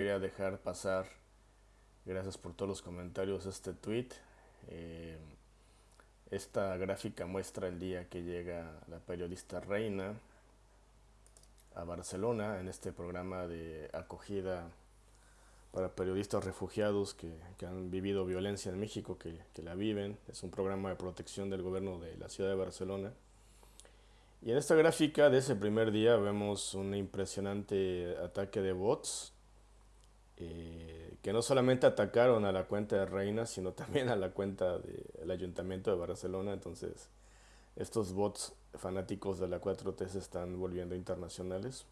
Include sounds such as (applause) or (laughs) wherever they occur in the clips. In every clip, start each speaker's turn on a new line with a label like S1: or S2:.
S1: quería dejar pasar, gracias por todos los comentarios, este tweet. Eh, esta gráfica muestra el día que llega la periodista Reina a Barcelona en este programa de acogida para periodistas refugiados que, han vivido violencia en México, que, que, la viven. Es un programa de protección del gobierno de la ciudad de Barcelona. Y en esta gráfica de ese primer día vemos un impresionante ataque de bots eh, que no solamente atacaron a la cuenta de Reina, sino también a la cuenta del Ayuntamiento de Barcelona. Entonces, estos bots fanáticos de la 4T se están volviendo internacionales,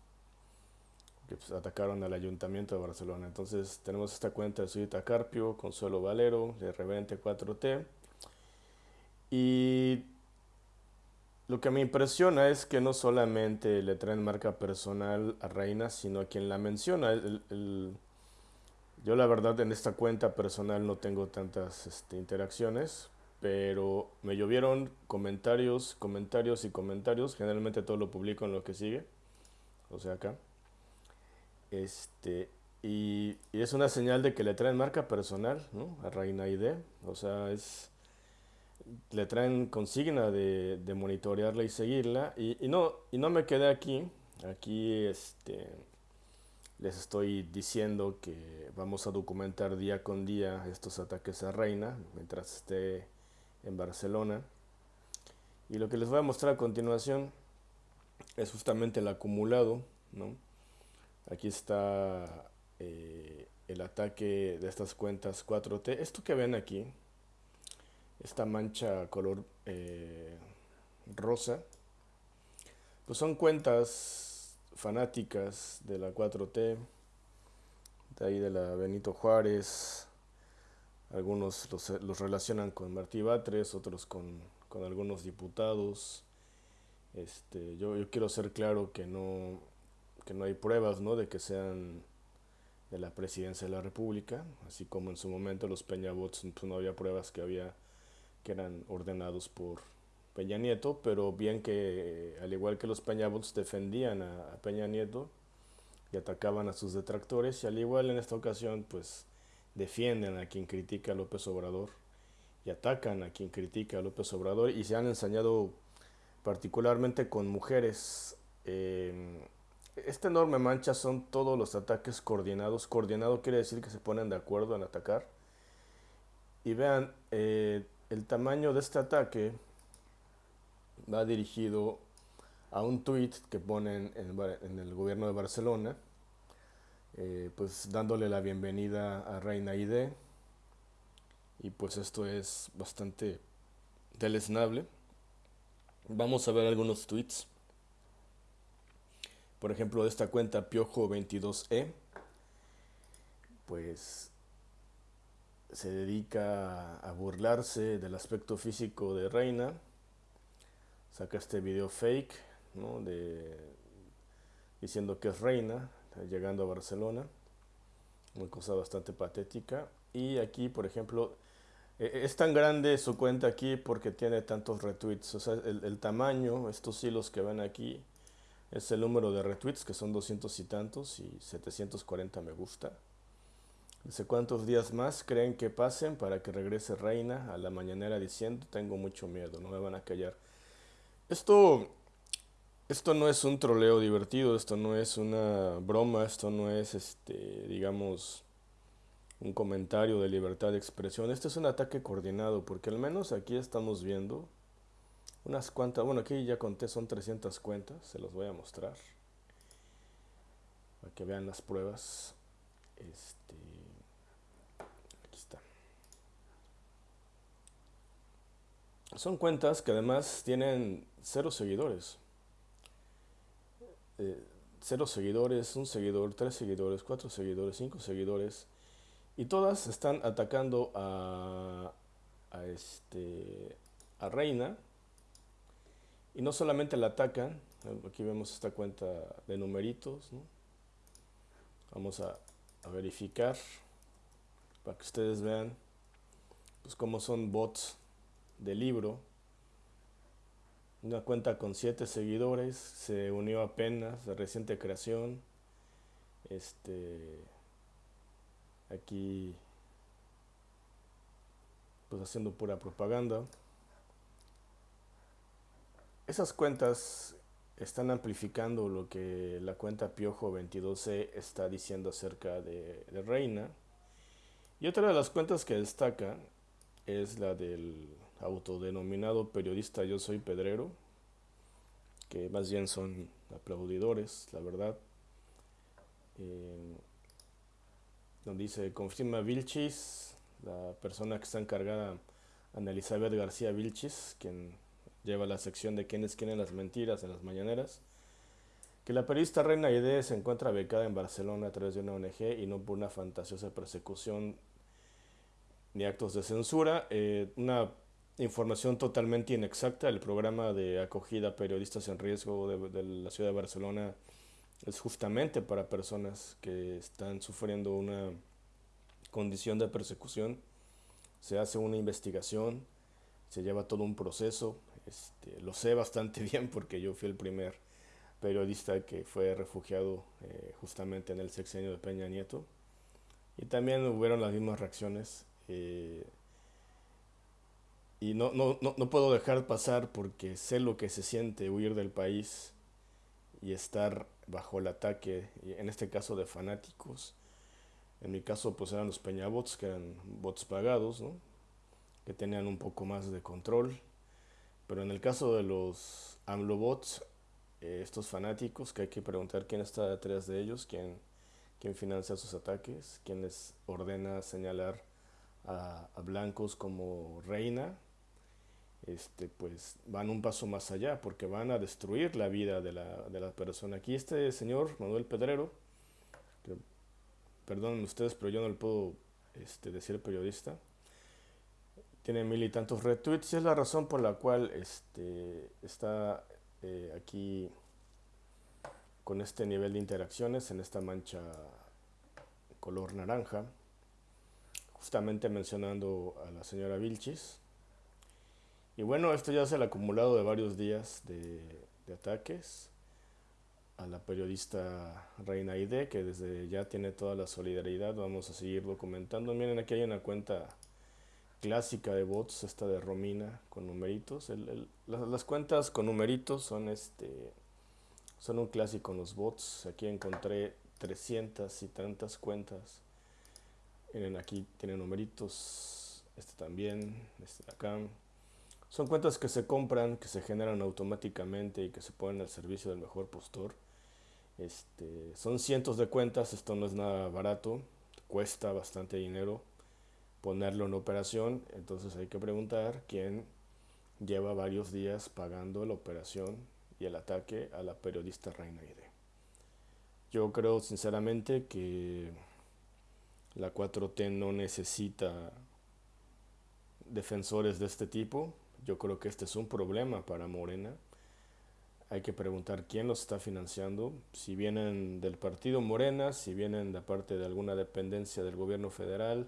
S1: que pues, atacaron al Ayuntamiento de Barcelona. Entonces, tenemos esta cuenta de Sudita Carpio, Consuelo Valero, de Revente 4T. Y lo que me impresiona es que no solamente le traen marca personal a Reina, sino a quien la menciona. el yo la verdad en esta cuenta personal no tengo tantas este, interacciones, pero me llovieron comentarios, comentarios y comentarios. Generalmente todo lo publico en lo que sigue, o sea acá. Este, y, es una señal de que le traen marca personal ¿no? a Reina ID. O sea, es le traen consigna de, de monitorearla y seguirla. Y, y, no, y no me quedé aquí. Aquí este, les estoy diciendo que vamos a documentar día con día estos ataques a Reina mientras esté en Barcelona. Y lo que les voy a mostrar a continuación es justamente el acumulado. ¿no? Aquí está eh, el ataque de estas cuentas 4T. Esto que ven aquí, esta mancha color eh, rosa, pues son cuentas fanáticas de la 4T, de ahí de la Benito Juárez, algunos los, relacionan con Martí Batres, otros con, algunos diputados. Este, yo, yo, quiero ser claro que no, que no hay pruebas ¿no? de que sean de la presidencia de la República, así como en su momento los Peñabots pues no había pruebas que había que eran ordenados por Peña Nieto, pero bien que, al igual que los Peñabots, defendían a, Peña Nieto y atacaban a sus detractores, y al igual en esta ocasión, pues defienden a quien critica a López Obrador y atacan a quien critica a López Obrador y se han ensañado particularmente con mujeres. Eh, esta enorme mancha son todos los ataques coordinados. Coordinado quiere decir que se ponen de acuerdo en atacar. Y vean, eh, el tamaño de este ataque va dirigido a un tweet que ponen en, el gobierno de Barcelona, eh, pues dándole la bienvenida a Reina ID. Y pues esto es bastante deleznable. Vamos a ver algunos tweets. Por ejemplo, de esta cuenta Piojo22E, pues se dedica a burlarse del aspecto físico de Reina saca este video fake, ¿no? De, diciendo que es reina, llegando a Barcelona, una cosa bastante patética. Y aquí, por ejemplo, e, e, es tan grande su cuenta aquí porque tiene tantos retweets, o sea, el, tamaño, estos hilos que ven aquí, es el número de retweets, que son 200 y tantos, y 740 me gusta. Dice, ¿cuántos días más creen que pasen para que regrese Reina a la mañanera diciendo, tengo mucho miedo, no me van a callar? Esto, esto no es un troleo divertido, esto no es una broma, esto no es, este, digamos, un comentario de libertad de expresión. Este es un ataque coordinado, porque al menos aquí estamos viendo unas cuantas, bueno, aquí ya conté, son 300 cuentas, se los voy a mostrar, para que vean las pruebas. Este, Son cuentas que además tienen cero seguidores. Eh, cero seguidores, un seguidor, tres seguidores, cuatro seguidores, cinco seguidores. Y todas están atacando a, a, este, a Reina. Y no solamente la atacan, aquí vemos esta cuenta de numeritos. Vamos a, a verificar para que ustedes vean pues cómo son bots de libro. Una cuenta con siete seguidores, se unió apenas, de reciente creación. Este, aquí pues haciendo pura propaganda. Esas cuentas están amplificando lo que la cuenta Piojo 22C está diciendo acerca de, Reina. Y otra de las cuentas que destaca es la del autodenominado periodista Yo Soy Pedrero, que más bien son aplaudidores, la verdad. Eh, donde dice, confirma Vilchis, la persona que está encargada, Ana Elizabeth García Vilchis, quien lleva la sección de quienes quieren las mentiras en las mañaneras, que la periodista Reina Aide se encuentra becada en Barcelona a través de una ONG y no por una fantasiosa persecución ni actos de censura. Eh, una información totalmente inexacta. El programa de acogida a periodistas en riesgo de, la ciudad de Barcelona es justamente para personas que están sufriendo una condición de persecución. Se hace una investigación, se lleva todo un proceso. Este, lo sé bastante (laughs) bien porque yo fui el primer periodista que fue refugiado eh, justamente en el sexenio de Peña Nieto. Y también hubieron las mismas reacciones. Eh, y no, no, no, no, puedo dejar pasar porque sé lo que se siente huir del país y estar bajo el ataque, en este caso de fanáticos. En mi caso pues eran los peñabots, que eran bots pagados, ¿no? que tenían un poco más de control. Pero en el caso de los AMLOBots, eh, estos fanáticos, que hay que preguntar quién está detrás de ellos, quién, quién financia sus ataques, quién les ordena señalar a, a blancos como reina, este, pues van un paso más allá porque van a destruir la vida de la, de la persona. Aquí este señor, Manuel Pedrero, que, perdonen ustedes, pero yo no le puedo este, decir periodista, tiene mil y tantos retweets y es la razón por la cual este, está eh, aquí con este nivel de interacciones en esta mancha color naranja, justamente mencionando a la señora Vilchis y bueno, esto ya es el acumulado de varios días de, ataques a la periodista Reina Ide, que desde ya tiene toda la solidaridad. Vamos a seguir documentando. Miren, aquí hay una cuenta clásica de bots, esta de Romina, con numeritos. Las, cuentas con numeritos son, este, son un clásico en los bots. Aquí encontré 300 y tantas cuentas. Miren, aquí tiene numeritos. Este también, este de acá. Son cuentas que se compran, que se generan automáticamente y que se ponen al servicio del mejor postor. Este, son cientos de cuentas, esto no es nada barato, cuesta bastante dinero ponerlo en operación, entonces hay que preguntar quién lleva varios días pagando la operación y el ataque a la periodista Reina Ide. Yo creo sinceramente que la 4T no necesita defensores de este tipo, yo creo que este es un problema para Morena. Hay que preguntar quién los está financiando, si vienen del partido Morena, si vienen de parte de alguna dependencia del gobierno federal.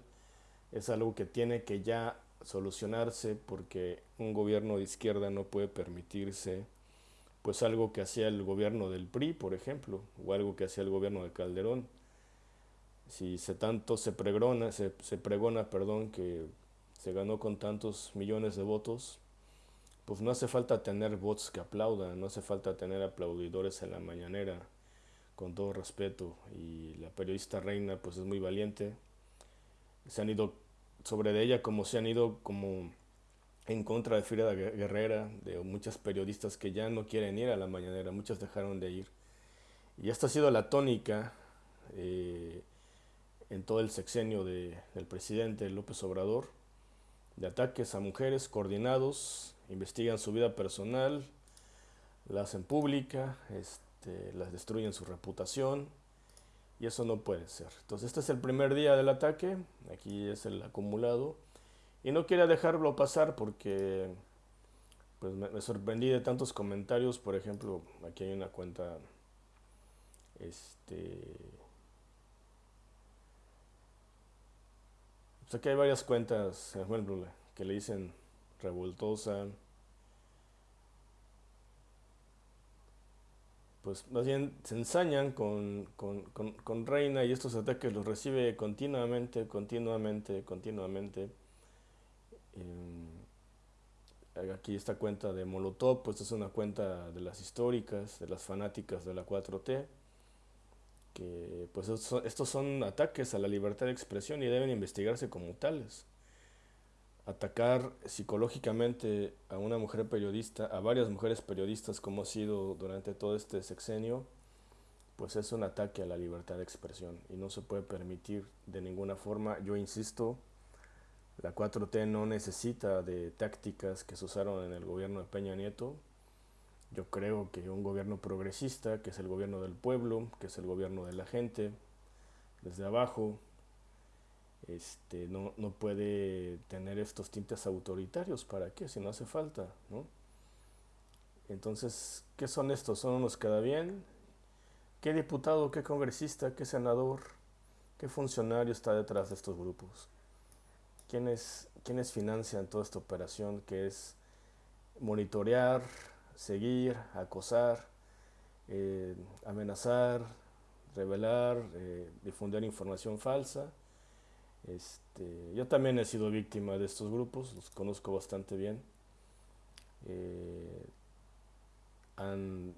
S1: Es algo que tiene que ya solucionarse porque un gobierno de izquierda no puede permitirse pues algo que hacía el gobierno del PRI, por ejemplo, o algo que hacía el gobierno de Calderón. Si se tanto se pregona, se, se pregona, perdón, que se ganó con tantos millones de votos, pues no hace falta tener votos que aplaudan, no hace falta tener aplaudidores en la mañanera, con todo respeto. Y la periodista Reina pues es muy valiente. Se han ido sobre de ella como se han ido como en contra de Frida Guerrera, de muchas periodistas que ya no quieren ir a la mañanera, muchas dejaron de ir. Y esta ha sido la tónica eh, en todo el sexenio de, del presidente López Obrador de ataques a mujeres coordinados, investigan su vida personal, la hacen pública, este, las destruyen su reputación y eso no puede ser. Entonces este es el primer día del ataque, aquí es el acumulado y no quería dejarlo pasar porque pues me, me sorprendí de tantos comentarios, por ejemplo, aquí hay una cuenta este Pues aquí hay varias cuentas, ejemplo, que le dicen revoltosa. Pues más bien se ensañan con, Reina y estos ataques los recibe continuamente, continuamente, continuamente. Eh, aquí esta cuenta de Molotov, pues es una cuenta de las históricas, de las fanáticas de la 4T, que pues estos son ataques a la libertad de expresión y deben investigarse como tales atacar psicológicamente a una mujer periodista, a varias mujeres periodistas como ha sido durante todo este sexenio, pues es un ataque a la libertad de expresión y no se puede permitir de ninguna forma. Yo insisto, la 4T no necesita de tácticas que se usaron en el gobierno de Peña Nieto. Yo creo que un gobierno progresista, que es el gobierno del pueblo, que es el gobierno de la gente, desde abajo, este, no, no puede tener estos tintes autoritarios. ¿Para qué? Si no hace falta, ¿no? Entonces, ¿qué son estos? ¿Son unos queda bien? ¿Qué diputado, qué congresista, qué senador, qué funcionario está detrás de estos grupos? ¿Quiénes, quiénes financian toda esta operación que es monitorear, seguir, acosar, eh, amenazar, revelar, eh, difundir información falsa? Este, yo también he sido víctima de estos grupos, los conozco bastante bien. Eh, han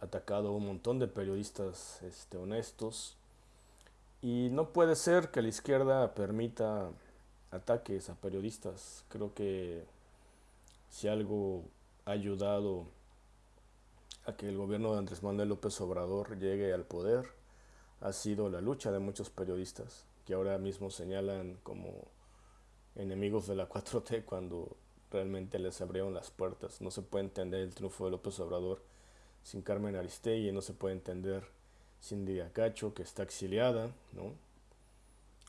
S1: atacado a un montón de periodistas este, honestos y no puede ser que la izquierda permita ataques a periodistas. Creo que si algo ayudado a que el gobierno de Andrés Manuel López Obrador llegue al poder ha sido la lucha de muchos periodistas que ahora mismo señalan como enemigos de la (laughs) 4T cuando realmente les abrieron las puertas. No se puede entender el triunfo de López Obrador sin Carmen Aristegui, no se puede entender sin Didia Cacho, que está exiliada, ¿no?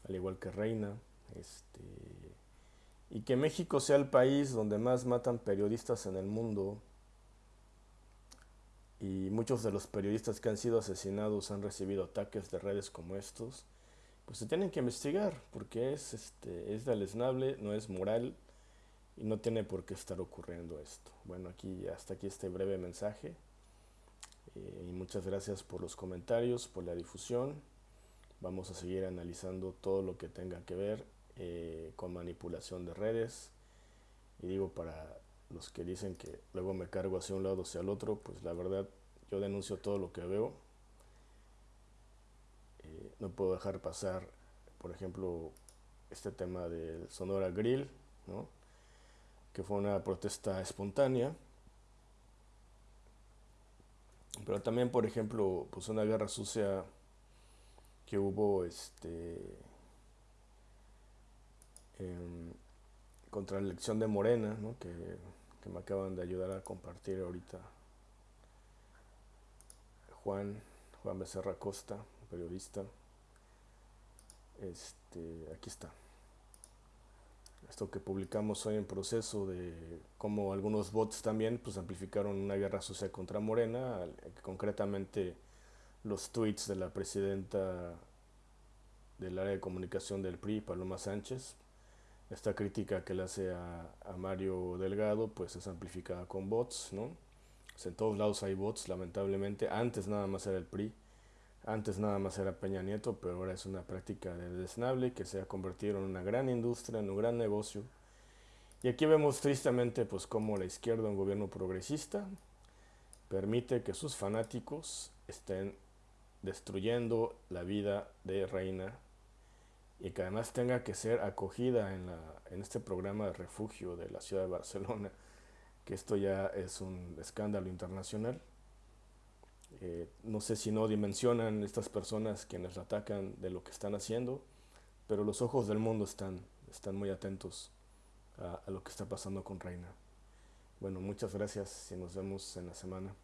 S1: al igual que Reina. Este, y que México sea el país donde más matan periodistas en el mundo. Y muchos de los periodistas que han sido asesinados han recibido ataques de redes como estos pues se tienen que investigar porque es, este, es deleznable, no es moral y no tiene por qué estar ocurriendo esto. Bueno, aquí hasta aquí este breve mensaje eh, y muchas gracias por los comentarios, por la difusión. Vamos a seguir analizando todo lo que tenga que ver eh, con manipulación de redes. Y digo para los que dicen que luego me cargo hacia un lado o hacia el otro, pues la verdad yo denuncio todo lo que veo. No puedo dejar pasar, por ejemplo, este tema del Sonora Grill, que fue una protesta espontánea. Pero también, por ejemplo, pues una guerra sucia que hubo este contra la elección de Morena, que, que me acaban de ayudar a compartir ahorita Juan, Juan Becerra Costa, periodista. Este, aquí está. Esto que publicamos hoy en proceso de cómo algunos bots también pues amplificaron una guerra social contra Morena, concretamente los tweets de la presidenta del área de comunicación del PRI, Paloma Sánchez. Esta crítica que le hace a, a Mario Delgado pues es amplificada con bots, ¿no? Pues, en todos lados hay bots, lamentablemente. Antes nada más era el PRI antes nada más era Peña Nieto, pero ahora es una práctica desnable que se ha convertido en una gran industria, en un gran negocio. Y aquí vemos tristemente pues cómo la izquierda, un gobierno progresista, permite que sus fanáticos estén destruyendo la vida de Reina y que además tenga que ser acogida en, la, en este programa de refugio de la ciudad de Barcelona, que esto ya es un escándalo internacional. Eh, no sé si no dimensionan estas personas quienes la atacan de lo que están haciendo, pero los ojos del mundo están, están muy atentos a, a lo que está pasando con Reina. Bueno, muchas gracias y nos vemos en la semana.